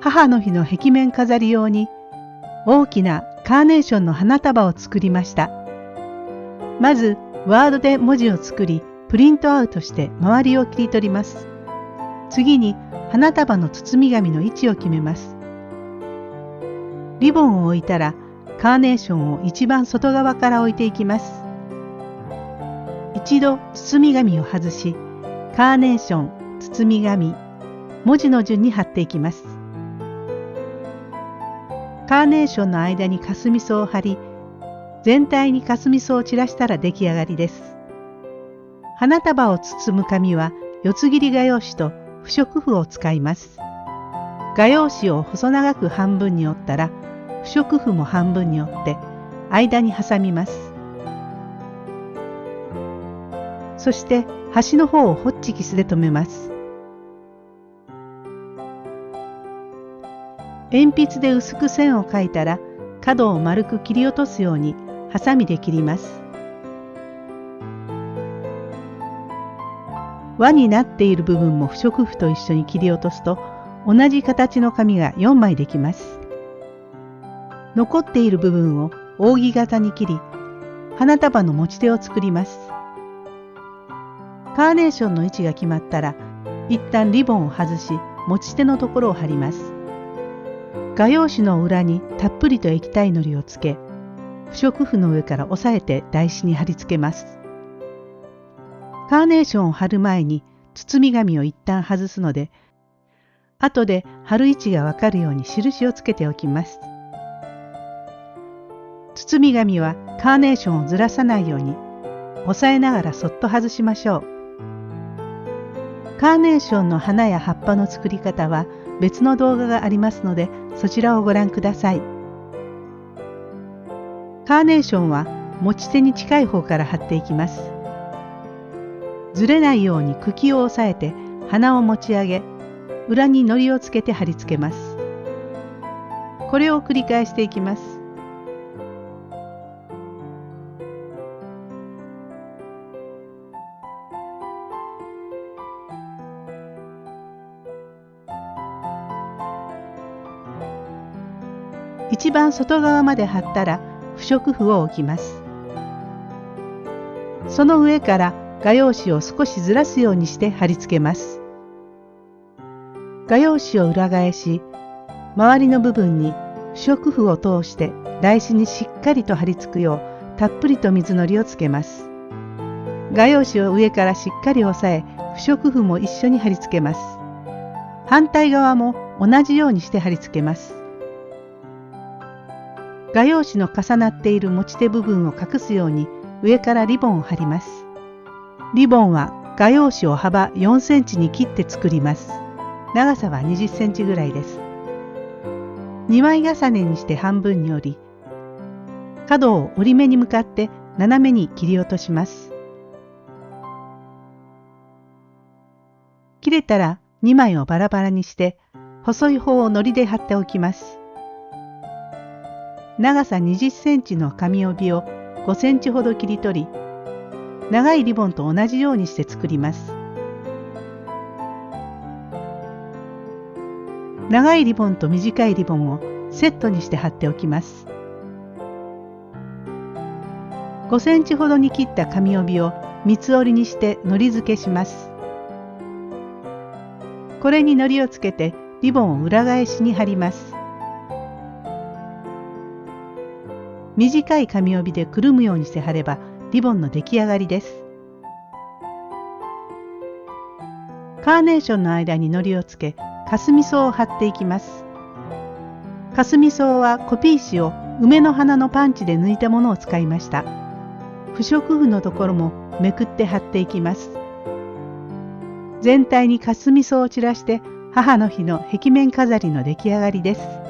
母の日の壁面飾り用に大きなカーネーションの花束を作りました。まずワードで文字を作りプリントアウトして周りを切り取ります。次に花束の包み紙の位置を決めます。リボンを置いたらカーネーションを一番外側から置いていきます。一度包み紙を外し、カーネーション、包み紙、文字の順に貼っていきます。カーネーションの間にかすみ草を貼り、全体にかすみ草を散らしたら出来上がりです。花束を包む紙は四つ切り画用紙と不織布を使います。画用紙を細長く半分に折ったら不織布も半分に折って間に挟みます。そして端の方をホッチキスで留めます。鉛筆で薄く線を描いたら角を丸く切り落とすようにハサミで切ります。輪になっている部分も不織布と一緒に切り落とすと同じ形の紙が4枚できます。残っている部分を扇形に切り花束の持ち手を作ります。カーネーションの位置が決まったら一旦リボンを外し持ち手のところを貼ります。画用紙の裏にたっぷりと液体のりをつけ不織布の上から押さえて台紙に貼り付けます。カーネーションを貼る前に包み紙を一旦外すので後で貼る位置がわかるように印をつけておきます。包み紙はカーネーションをずらさないように押さえながらそっと外しましょう。カーネーションの花や葉っぱの作り方は別の動画がありますのでそちらをご覧ください。カーネーションは持ち手に近い方から貼っていきます。ずれないように茎を押さえて花を持ち上げ裏に糊をつけて貼り付けます。これを繰り返していきます。一番外側まで貼ったら不織布を置きます。その上から画用紙を少しずらすようにして貼り付けます。画用紙を裏返し、周りの部分に不織布を通して台紙にしっかりと貼り付くようたっぷりと水のりをつけます。画用紙を上からしっかり押さえ、不織布も一緒に貼り付けます。反対側も同じようにして貼り付けます。画用紙の重なっている持ち手部分を隠すように上からリボンを貼ります。リボンは画用紙を幅4センチに切って作ります。長さは20センチぐらいです。2枚重ねにして半分に折り、角を折り目に向かって斜めに切り落とします。切れたら2枚をバラバラにして細い方を糊で貼っておきます。長さ20センチの紙帯を5センチほど切り取り、長いリボンと同じようにして作ります。長いリボンと短いリボンをセットにして貼っておきます。5センチほどに切った紙帯を三つ折りにして糊付けします。これに糊をつけてリボンを裏返しに貼ります。短い紙帯でくるむようにして貼ればリボンの出来上がりです。カーネーションの間に糊をつけ、かすみ草を貼っていきます。かすみ草はコピー紙を梅の花のパンチで抜いたものを使いました。不織布のところもめくって貼っていきます。全体にかすみ草を散らして母の日の壁面飾りの出来上がりです。